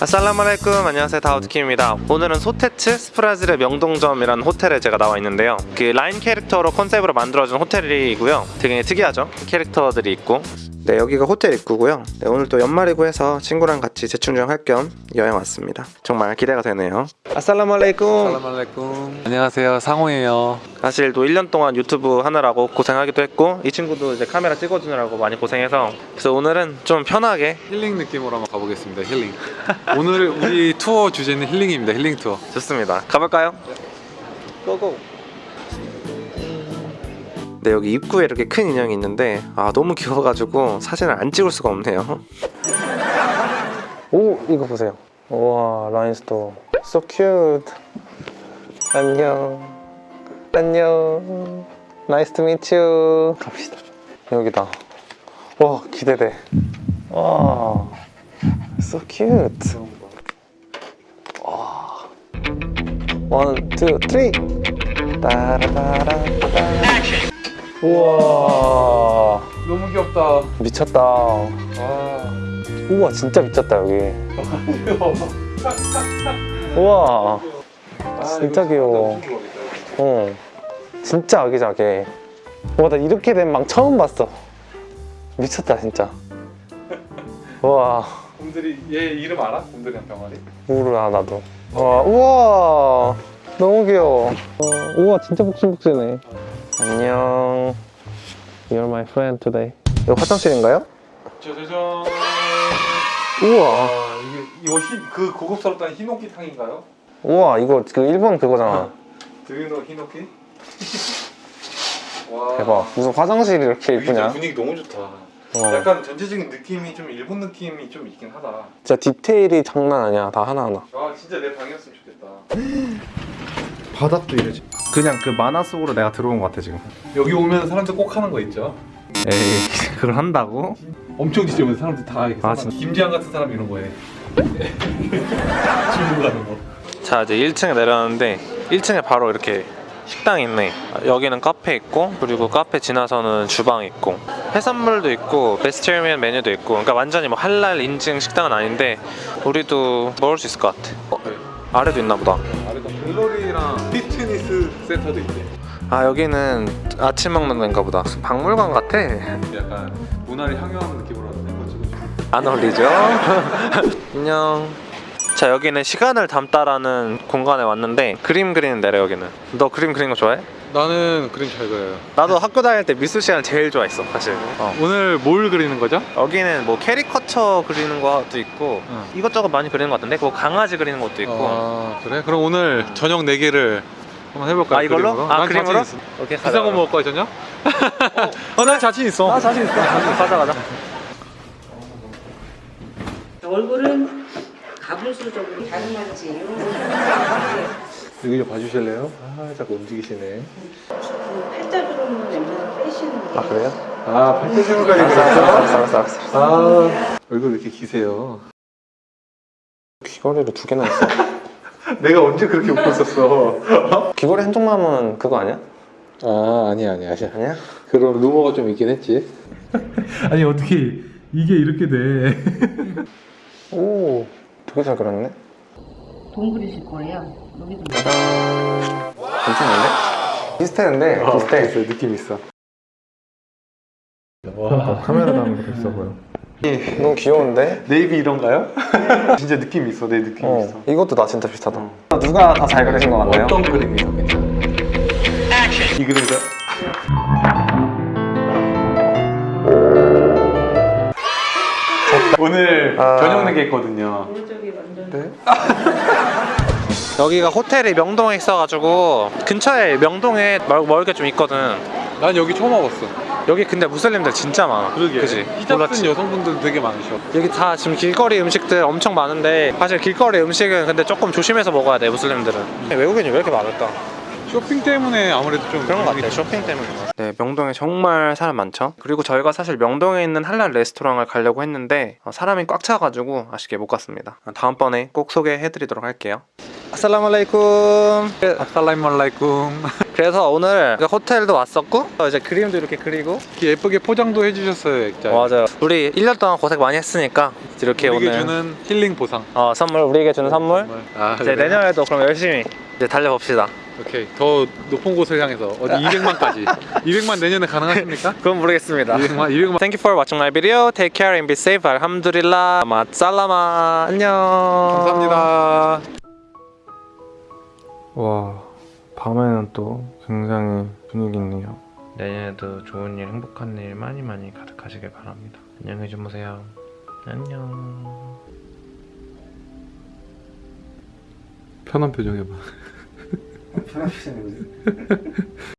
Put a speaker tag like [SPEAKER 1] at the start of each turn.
[SPEAKER 1] السلام عليكم. 안녕하세요. 다우드킴입니다. 오늘은 소테츠 스플라지르 명동점이라는 호텔에 제가 나와 있는데요. 그 라인 캐릭터로 컨셉으로 만들어진 호텔이고요. 되게 특이하죠? 캐릭터들이 있고 네 여기가 호텔 입구고요. 네, 오늘 또 연말이고 해서 친구랑 같이 재충전 할 겸 여행 왔습니다. 정말 기대가 되네요.
[SPEAKER 2] السلام عليكم. سلام عليكم. 안녕하세요. 상호예요.
[SPEAKER 1] 사실 또 1년 동안 유튜브 하느라고 고생하기도 했고 이 친구도 이제 카메라 찍어주느라고 많이 고생해서. 그래서 오늘은 좀 편하게
[SPEAKER 2] 힐링 느낌으로 한번 가보겠습니다 힐링. 오늘 우리 투어 주제는 힐링입니다 힐링 투어.
[SPEAKER 1] 좋습니다. 가볼까요? Go go. 네 여기 입구에 이렇게 큰 인형이 있는데 아 너무 귀여워가지고 사진을 안 찍을 수가 없네요. 오 이거 보세요. 우와 라인스토어. So cute. 안녕. 안녕. Nice to meet you. 갑시다. 여기다. 와 기대돼. 와. So cute. One, two, three. 따라라라따. 우와,
[SPEAKER 2] 너무 귀엽다
[SPEAKER 1] 미쳤다.
[SPEAKER 2] 와
[SPEAKER 1] 우와, 진짜 미쳤다 여기. 우와, 진짜 귀여워. 어, 진짜 아기자기. 와, 나 이렇게 된 망 처음 봤어. 미쳤다 진짜. 우와,
[SPEAKER 2] 곰들이 얘 이름 알아? 곰들이랑 병아리
[SPEAKER 1] 모르나 나도. 와, 우와, 너무 귀여워. 어, 우와, 진짜 복실복실해. 안녕. You're my friend today. 이거 화장실인가요?
[SPEAKER 2] 짜자잔
[SPEAKER 1] 우와,
[SPEAKER 2] 아 이게 이거 흰, 그 고급스럽다는 히노키탕인가요?
[SPEAKER 1] 우와, 이거 그 일본 그거잖아.
[SPEAKER 2] 드유노 히노키? 와
[SPEAKER 1] 대박. 무슨 화장실이 이렇게 예쁘냐?
[SPEAKER 2] 분위기 너무 좋다
[SPEAKER 1] 어.
[SPEAKER 2] 약간 전체적인 느낌이 좀 일본 느낌이 좀 있긴 하다
[SPEAKER 1] 진짜 디테일이 장난 아니야. 다 하나하나.
[SPEAKER 2] 아 진짜 내 방이었으면 좋겠다
[SPEAKER 3] 바닥도 이러지 그냥 그 만화 속으로 내가 들어온 것 같아 지금
[SPEAKER 2] 여기 오면 사람들 꼭 하는 거 있죠?
[SPEAKER 3] 에이 그걸 한다고?
[SPEAKER 2] 엄청 지저분 사람들 다 이렇게
[SPEAKER 3] 아,
[SPEAKER 2] 사람. 김지한 같은 사람 이런 거에 질문 가는 거
[SPEAKER 1] 자, 이제 1층에 내려왔는데 1층에 바로 이렇게 식당이 있네. 여기는 카페 있고 그리고 카페 지나서는 주방 있고 해산물도 있고 베스테리언 메뉴도 있고 그러니까 완전히 뭐 할랄 인증 식당은 아닌데 우리도 먹을 수 있을 것 같아. 어? 아래도 있나 보다.
[SPEAKER 2] 아래가 갤러리랑 피트니스 센터도 있대
[SPEAKER 1] 아 여기는 아침 먹는 데인가 보다. 박물관 같아.
[SPEAKER 2] 약간 문화를 향유하는 느낌으로 하는 거 찍어줘
[SPEAKER 1] 안 어울리죠? 안녕. 자 여기는 시간을 담다라는 공간에 왔는데 그림 그리는 데래 여기는. 너 그림 그리는 거 좋아해?
[SPEAKER 2] 나는 그림 잘 그려요
[SPEAKER 1] 나도 학교 다닐 때 미술 시간 제일 좋아했어 사실. 어.
[SPEAKER 2] 오늘 뭘 그리는 거죠?
[SPEAKER 1] 여기는 뭐 캐리커처 그리는 것도 있고
[SPEAKER 2] 응.
[SPEAKER 1] 이것저것 많이 그리는 것 같은데 뭐 강아지 그리는 것도 있고
[SPEAKER 2] 아 그래? 그럼 오늘 저녁 4개를 한번 해볼까요?
[SPEAKER 1] 아 이걸로?
[SPEAKER 2] 그림으로? 아난
[SPEAKER 1] 그림으로?
[SPEAKER 2] 자신 있어.
[SPEAKER 1] 오케이
[SPEAKER 2] 비싼 거 먹을 거야 저녁? 어, 난 자신 있어
[SPEAKER 1] 아 자신 있어 가자 가자
[SPEAKER 4] 얼굴은 가분수적으로 자그마치
[SPEAKER 2] 여기 좀 봐주실래요? 아 자꾸 움직이시네
[SPEAKER 4] 팔자주름은 웬만하면 빼시는
[SPEAKER 1] 게아 그래요?
[SPEAKER 2] 아 팔자주름까지
[SPEAKER 1] 알았어 알았어 알았어 알았어
[SPEAKER 2] 아 얼굴 왜 이렇게 기세요?
[SPEAKER 1] 귀걸이를 두 개나 있어
[SPEAKER 2] 내가 언제 그렇게 웃고 있었어?
[SPEAKER 1] 귀걸이 한쪽만 하면 그거 아니야?
[SPEAKER 2] 아 아니야 아니야
[SPEAKER 1] 아니야?
[SPEAKER 2] 그런 루머가 좀 있긴 했지.
[SPEAKER 3] 아니 어떻게 이게 이렇게 돼?
[SPEAKER 1] 오 되게 잘 그렸네.
[SPEAKER 4] 돈 그리실 거예요. 여기도
[SPEAKER 1] 짜잔 괜찮은데? 비슷했는데 비슷해.
[SPEAKER 2] 있어 느낌 있어.
[SPEAKER 3] 카메라 담은 거 있어 보여
[SPEAKER 1] 너무 귀여운데?
[SPEAKER 2] 네이비 이런가요? 진짜 느낌 있어 내 느낌
[SPEAKER 1] 어
[SPEAKER 2] 있어
[SPEAKER 1] 이것도 나 진짜 비슷하다 누가 다 잘 그리신 것 같나요?
[SPEAKER 2] 어떤 그림이 더 괜찮아? 이 그림이다 오늘
[SPEAKER 1] 아.
[SPEAKER 2] 저녁 내기 했거든요
[SPEAKER 4] 오른쪽이 완전
[SPEAKER 2] 네?
[SPEAKER 1] 여기가 호텔이 명동에 있어가지고 근처에 명동에 멀, 멀게 좀 있거든
[SPEAKER 2] 난 여기 처음 와봤어
[SPEAKER 1] 여기 근데 무슬림들 진짜 많아 그지?
[SPEAKER 2] 히잡
[SPEAKER 1] 몰랐지?
[SPEAKER 2] 쓴 여성분들 되게 많으셔
[SPEAKER 1] 여기 다 지금 길거리 음식들 엄청 많은데 사실 길거리 음식은 근데 조금 조심해서 먹어야 돼 무슬림들은 외국인이 왜 이렇게 많을까?
[SPEAKER 2] 쇼핑 때문에 아무래도 좀
[SPEAKER 1] 그런 것 같아요 쇼핑 때문에 네 명동에 정말 사람 많죠 그리고 저희가 사실 명동에 있는 할랄 레스토랑을 가려고 했는데 어, 사람이 꽉 차가지고 아쉽게 못 갔습니다 다음번에 꼭 소개해드리도록 할게요 아살라말라이쿰.
[SPEAKER 2] 아살라임말라이쿰.
[SPEAKER 1] 그래서 오늘 호텔도 왔었고 이제 그림도 이렇게 그리고
[SPEAKER 2] 예쁘게 포장도 해주셨어요, 액자.
[SPEAKER 1] 맞아요. 우리 1년 동안 고생 많이 했으니까 이렇게
[SPEAKER 2] 우리에게
[SPEAKER 1] 오늘
[SPEAKER 2] 주는 힐링 보상.
[SPEAKER 1] 어, 선물 우리에게 주는 선물.
[SPEAKER 2] 아,
[SPEAKER 1] 이제
[SPEAKER 2] 그래?
[SPEAKER 1] 내년에도 그럼 열심히 이제 달려봅시다.
[SPEAKER 2] 오케이. 더 높은 곳을 향해서 어디 200만까지. 200만 내년에 가능하십니까?
[SPEAKER 1] 그건 모르겠습니다.
[SPEAKER 2] 200만, 200만.
[SPEAKER 1] Thank you for watching my video. Take care and be safe. 알함두릴라. 마살라마. 안녕.
[SPEAKER 2] 감사합니다.
[SPEAKER 3] 와 밤에는 또 굉장히 분위기 있네요.
[SPEAKER 1] 내년에도 좋은 일, 행복한 일 많이 많이 가득하시길 바랍니다. 안녕히 주무세요. 안녕.
[SPEAKER 2] 편한 표정 해봐.
[SPEAKER 3] 편하시네